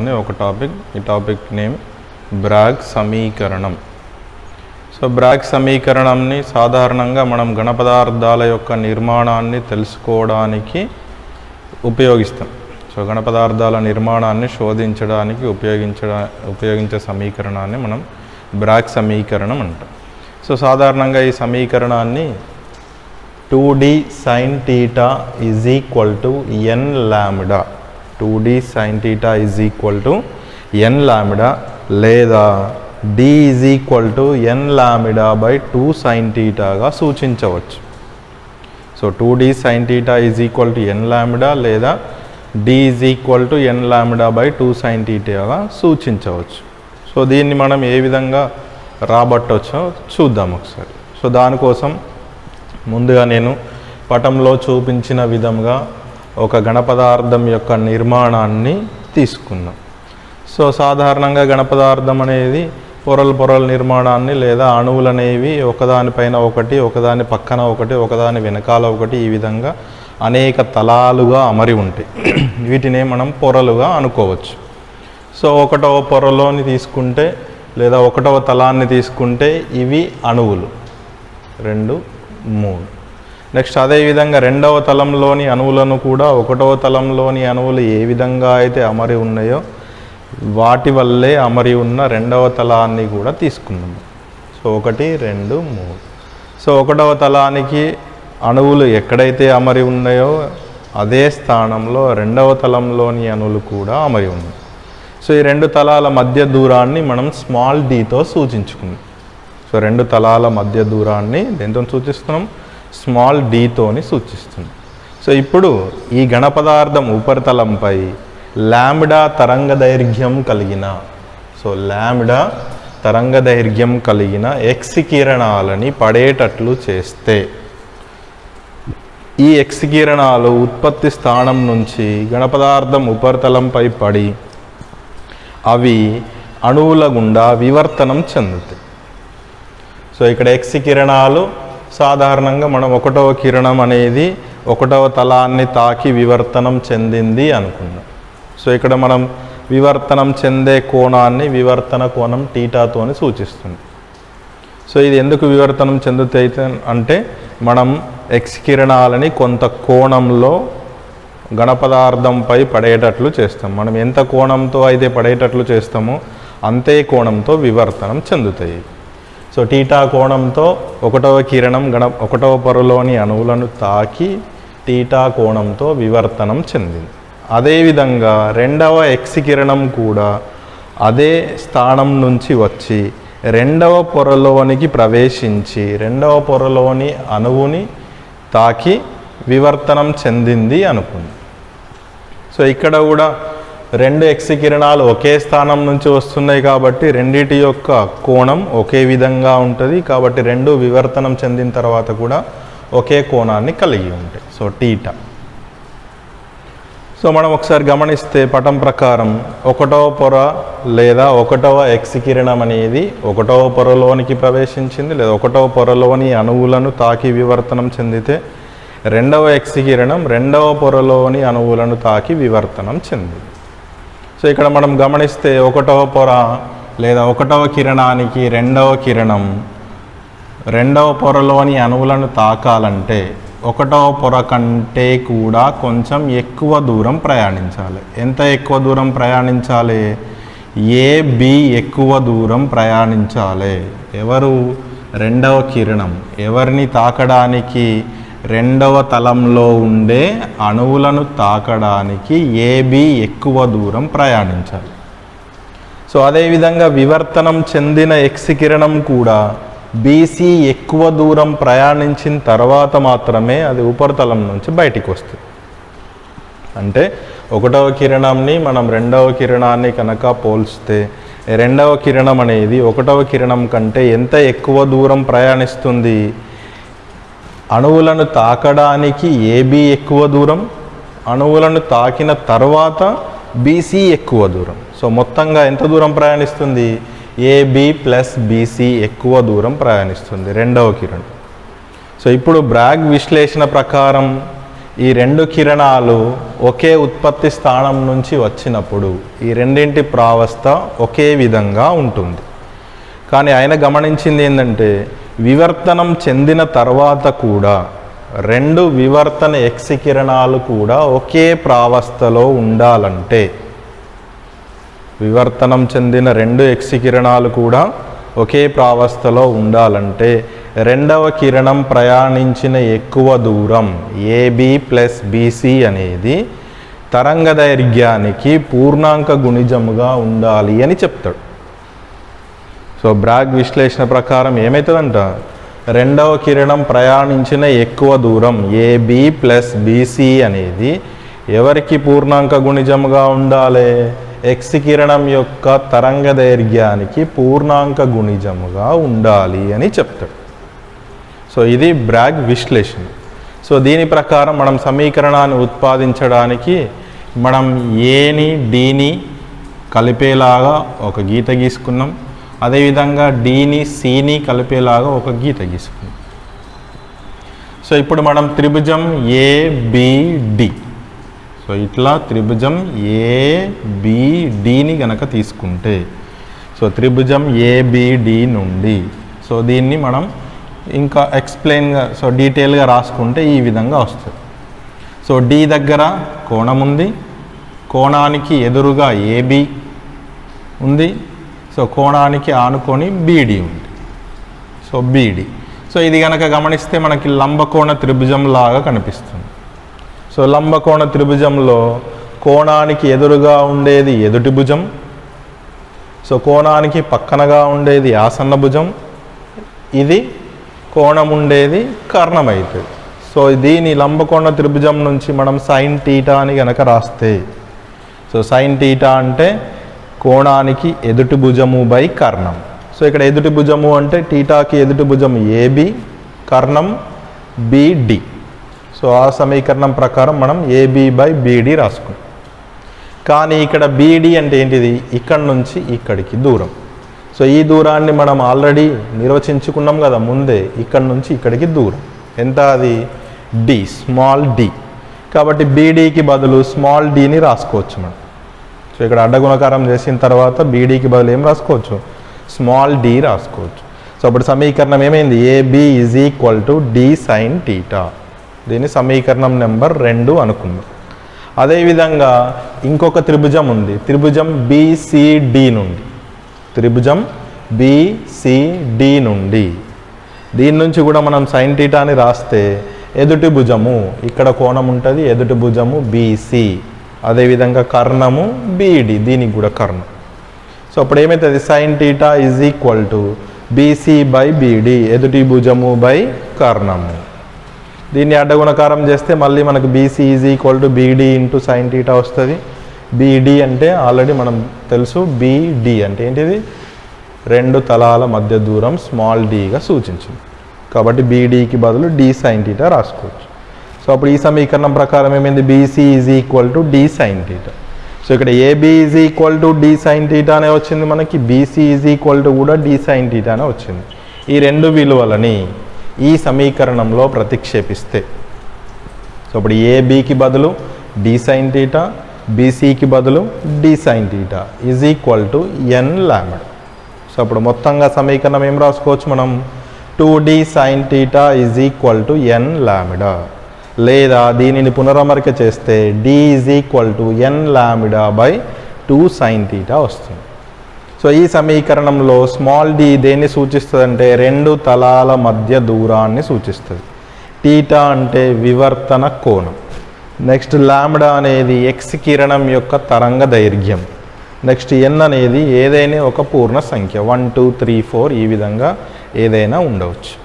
అనే ఒక టాపిక్. ఈ టాపిక్ నేమ్ బ్రాగ్ సమీకరణం. సో బ్రాగ్ సమీకరణంని సాధారణంగా మనం గణపదార్థాల యొక్క నిర్మాణాన్ని తెలుసుకోవడానికి ఉపయోగిస్తాం. సో గణపదార్థాల నిర్మాణాన్ని శోధించడానికి ఉపయోగించడా ఉపయోగించే సమీకరణాన్ని మనం బ్రాగ్ సమీకరణం అంటాం. సో సాధారణంగా ఈ సమీకరణాన్ని two D sine theta is equal to N lambda two D sine theta is equal to N lambda లేదా D is equal to N lambda by two sine టీటాగా సూచించవచ్చు. So two D sine theta is equal to N lambda లేదా D is equal to N lambda by two sine టీటాగా సూచించవచ్చు. So దీన్ని మనం ఏ విధంగా రాబట్టవచ్చో చూద్దాం ఒకసారి. So దానికోసం ముందుగా నేను పటంలో చూపించిన విధంగా ఒక గణపదార్థం యొక్క నిర్మాణాన్ని తీసుకున్నాం. సో సాధారణంగా గణపదార్థం అనేది పొరల పొరల నిర్మాణాన్ని లేదా అణువులు అనేవి ఒకదానిపైన ఒకటి ఒకదాని పక్కన ఒకటి ఒకదాని వెనకాల ఒకటి ఈ విధంగా అనేక తలాలుగా అమరి ఉంటాయి. వీటినే మనం పొరలుగా అనుకోవచ్చు. సో ఒకటవ పొరలోని తీసుకుంటే లేదా ఒకటవ తలాన్ని తీసుకుంటే ఇవి అణువులు. రెండు మూడు. నెక్స్ట్ అదేవిధంగా రెండవ తలంలోని అణువులను కూడా ఒకటవ తలంలోని అణువులు ఏ విధంగా అయితే అమరి ఉన్నాయో వాటి వల్లే అమరి ఉన్న రెండవ తలాన్ని కూడా తీసుకున్నాము సో ఒకటి రెండు మూడు. సో ఒకటవ తలానికి అణువులు ఎక్కడైతే అమరి ఉన్నాయో అదే స్థానంలో రెండవ తలంలోని అణువులు కూడా అమరి ఉన్నాయి. సో ఈ రెండు తలాల మధ్య దూరాన్ని మనం స్మాల్ డీతో సూచించుకున్నాం సో రెండు తలాల మధ్య దూరాన్ని దేంతో సూచిస్తున్నాం? స్మాల్ డీతోని సూచిస్తుంది. సో ఇప్పుడు ఈ ఘనపదార్థం ఉపరితలంపై లామిడా తరంగ దైర్ఘ్యం కలిగిన సో ల్యామిడా తరంగ దైర్ఘ్యం కలిగిన ఎక్స్ కిరణాలని పడేటట్లు చేస్తే ఈ ఎక్స్ కిరణాలు ఉత్పత్తి స్థానం నుంచి ఘనపదార్థం ఉపరితలంపై పడి అవి అణువుల గుండా వివర్తనం చెందుతాయి. సో ఇక్కడ ఎక్స్ కిరణాలు సాధారణంగా మనం ఒకటవ కిరణం అనేది ఒకటవ తలాన్ని తాకి వివర్తనం చెందింది అనుకున్నాం సో ఇక్కడ మనం వివర్తనం చెందే కోణాన్ని వివర్తన కోణం టీటాతోని సూచిస్తుంది. సో ఇది ఎందుకు వివర్తనం చెందుతాయి అంటే మనం ఎక్స్ కిరణాలని కొంత కోణంలో ఘనపదార్థంపై పడేటట్లు చేస్తాం. మనం ఎంత కోణంతో అయితే పడేటట్లు చేస్తామో అంతే కోణంతో వివర్తనం చెందుతాయి. సో టీటా కోణంతో ఒకటవ కిరణం గణ ఒకటవ పొరలోని అణువులను తాకి టీటా కోణంతో వివర్తనం చెందింది. అదేవిధంగా రెండవ ఎక్స్ కిరణం కూడా అదే స్థానం నుంచి వచ్చి రెండవ పొరలోనికి ప్రవేశించి రెండవ పొరలోని అణువుని తాకి వివర్తనం చెందింది అనుకుంది. సో ఇక్కడ కూడా రెండు ఎక్స్ కిరణాలు ఒకే స్థానం నుంచి వస్తున్నాయి కాబట్టి రెండిటి యొక్క కోణం ఒకే విధంగా ఉంటుంది. కాబట్టి రెండు వివర్తనం చెందిన తర్వాత కూడా ఒకే కోణాన్ని కలిగి ఉంటాయి సో టీటా. సో మనం ఒకసారి గమనిస్తే పటం ప్రకారం ఒకటవ పొర లేదా ఒకటవ ఎక్స్ కిరణం అనేది ఒకటవ పొరలోనికి ప్రవేశించింది లేదా ఒకటవ పొరలోని అణువులను తాకి వివర్తనం చెందితే రెండవ ఎక్స్ కిరణం రెండవ పొరలోని అణువులను తాకి వివర్తనం చెందింది. సో ఇక్కడ మనం గమనిస్తే ఒకటవ పొర లేదా ఒకటవ కిరణానికి రెండవ కిరణం రెండవ పొరలోని అణువులను తాకాలంటే ఒకటవ పొర కంటే కూడా కొంచెం ఎక్కువ దూరం ప్రయాణించాలి. ఎంత ఎక్కువ దూరం ప్రయాణించాలి? ఏ బి ఎక్కువ దూరం ప్రయాణించాలి? ఎవరు? రెండవ కిరణం. ఎవరిని తాకడానికి రెండవ తలంలో ఉండే అణువులను తాకడానికి ఏబి ఎక్కువ దూరం ప్రయాణించాలి. సో అదేవిధంగా వివర్తనం చెందిన ఎక్స్ కిరణం కూడా బీసీ ఎక్కువ దూరం ప్రయాణించిన తర్వాత మాత్రమే అది ఉపరితలం నుంచి బయటికి వస్తుంది. అంటే ఒకటవ కిరణంని మనం రెండవ కిరణాన్ని కనుక పోల్స్తే రెండవ కిరణం అనేది ఒకటవ కిరణం కంటే ఎంత ఎక్కువ దూరం ప్రయాణిస్తుంది? అణువులను తాకడానికి ఏబి ఎక్కువ దూరం అణువులను తాకిన తర్వాత బీసీ ఎక్కువ దూరం. సో మొత్తంగా ఎంత దూరం ప్రయాణిస్తుంది? ఏబి ప్లస్ బీసీ ఎక్కువ దూరం ప్రయాణిస్తుంది. రెండవ కిరణం. సో ఇప్పుడు బ్రాగ్ విశ్లేషణ ప్రకారం ఈ రెండు కిరణాలు ఒకే ఉత్పత్తి స్థానం నుంచి వచ్చినప్పుడు ఈ రెండింటి ప్రావస్థ ఒకే విధంగా ఉంటుంది. కానీ ఆయన గమనించింది ఏంటంటే వివర్తనం చెందిన తర్వాత కూడా రెండు వివర్తన ఎక్సికిరణాలు కూడా ఒకే ప్రావస్థలో ఉండాలంటే వివర్తనం చెందిన రెండు ఎక్సికిరణాలు కూడా ఒకే ప్రావస్థలో ఉండాలంటే రెండవ కిరణం ప్రయాణించిన ఎక్కువ దూరం ఏబి ప్లస్ బీసీ అనేది తరంగ దైర్ఘ్యానికి పూర్ణాంక గుణిజముగా ఉండాలి అని చెప్తాడు. సో బ్రాగ్ విశ్లేషణ ప్రకారం ఏమవుతుందంట రెండవ కిరణం ప్రయాణించిన ఎక్కువ దూరం ఏబి ప్లస్ బీసీ అనేది ఎవరికి పూర్ణాంక గుణిజముగా ఉండాలి? ఎక్స్ కిరణం యొక్క తరంగ దైర్ఘ్యానికి పూర్ణాంక గుణిజముగా ఉండాలి అని చెప్తాడు. సో ఇది బ్రాగ్ విశ్లేషణ. సో దీని ప్రకారం మనం సమీకరణాన్ని ఉత్పాదించడానికి మనం ఏని డీని కలిపేలాగా ఒక గీత గీసుకున్నాం. అదేవిధంగా డీని సిని కలిపేలాగా ఒక గీత గీసుకుంది. సో ఇప్పుడు మనం త్రిభుజం ఏబిడి సో ఇట్లా త్రిభుజం ఏబిడిని గనక తీసుకుంటే సో త్రిభుజం ఏబిడి నుండి సో దీన్ని మనం ఇంకా ఎక్స్ప్లెయిన్గా సో డీటెయిల్గా రాసుకుంటే ఈ విధంగా వస్తుంది. సో డి దగ్గర కోణం ఉంది కోణానికి ఎదురుగా ఏబి ఉంది సో కోణానికి ఆనుకొని బీడీ ఉంది. So BD. సో ఇది కనుక గమనిస్తే మనకి లంబకోణ త్రిభుజం లాగా కనిపిస్తుంది. సో లంబకోణ త్రిభుజంలో కోణానికి ఎదురుగా ఉండేది ఎదుటి భుజం. సో కోణానికి పక్కనగా ఉండేది ఆసన్న భుజం. ఇది కోణం ఉండేది కర్ణం అవుతుంది సో దీని లంబకోణ త్రిభుజం నుంచి మనం సైన్ టీటా అని కనుక రాస్తే సో సైన్ టీటా అంటే కోణానికి ఎదుటి భుజము బై కర్ణం. సో ఇక్కడ ఎదుటి భుజము అంటే టీటాకి ఎదుటి భుజం ఏబి కర్ణం బిడి. సో ఆ సమీకరణం ప్రకారం మనం ఏబి బై బీడి రాసుకున్నాం. కానీ ఇక్కడ బీడి అంటే ఏంటిది? ఇక్కడ నుంచి ఇక్కడికి దూరం. సో ఈ దూరాన్ని మనం ఆల్రెడీ నిర్వచించుకున్నాం కదా ముందే ఇక్కడ నుంచి ఇక్కడికి దూరం. ఎంత అది? D small D. కాబట్టి బీడీకి బదులు స్మాల్ డీని రాసుకోవచ్చు మనం. సో ఇక్కడ అడ్డగుణకారం చేసిన తర్వాత బీడీకి బదులు ఏం రాసుకోవచ్చు? స్మాల్ డి రాసుకోవచ్చు. సో అప్పుడు సమీకరణం ఏమైంది? AB is equal to D sine theta దీని సమీకరణం నెంబర్ రెండు అనుకుందాం. అదేవిధంగా ఇంకొక త్రిభుజం ఉంది. త్రిభుజం బీసీడి నుండి. త్రిభుజం బీసీడి నుండి. దీని నుంచి కూడా మనం సైన్ టీటాని రాస్తే ఎదుటి భుజము ఇక్కడ కోణం ఉంటుంది ఎదుటి భుజము బీసీ అదేవిధంగా కర్ణము బీఈడి దీనికి కూడా కర్ణం. సో అప్పుడు ఏమవుతుంది sine theta is equal to BC by BD ఎదుటి భుజము బై కర్ణము. దీన్ని అడ్డగుణకారం చేస్తే మళ్ళీ మనకు BC is equal to BD into sine theta వస్తుంది. బీడీ అంటే ఆల్రెడీ మనం తెలుసు బీడి అంటే ఏంటిది? రెండు తలాల మధ్య దూరం స్మాల్ డీగా సూచించింది. కాబట్టి బీడీకి బదులు డి సైన్ టీటా రాసుకోవచ్చు. సో అప్పుడు ఈ సమీకరణం ప్రకారం ఏమైంది? BC is equal to D sine theta so ఇక్కడ AB is equal to D sine theta అనే వచ్చింది మనకి. బీసీ ఈజ్ ఈక్వల్ టు కూడా డి సైన్ టీటా అనే వచ్చింది. ఈ రెండు విలువలని ఈ సమీకరణంలో ప్రతిక్షేపిస్తే. సో అప్పుడు ఏబీకి బదులు డి సైన్ టీటా బీసీకి బదులు D sine theta is equal to N lambda so అప్పుడు మొత్తంగా సమీకరణం ఏం రాసుకోవచ్చు మనం? Two D sine theta is equal to N lambda లేదా దీనిని పునరమరిక చేస్తే D is equal to N lambda by two sine theta వస్తుంది. సో ఈ సమీకరణంలో స్మాల్ డి దేన్ని సూచిస్తుందంటే రెండు తలాల మధ్య దూరాన్ని సూచిస్తుంది. టీటా అంటే వివర్తన కోణం. నెక్స్ట్ లామ్డా అనేది ఎక్స్ కిరణం యొక్క తరంగ దైర్ఘ్యం. నెక్స్ట్ ఎన్ అనేది ఏదైనా ఒక పూర్ణ సంఖ్య. వన్ టూ త్రీ ఫోర్ ఈ విధంగా ఏదైనా ఉండవచ్చు.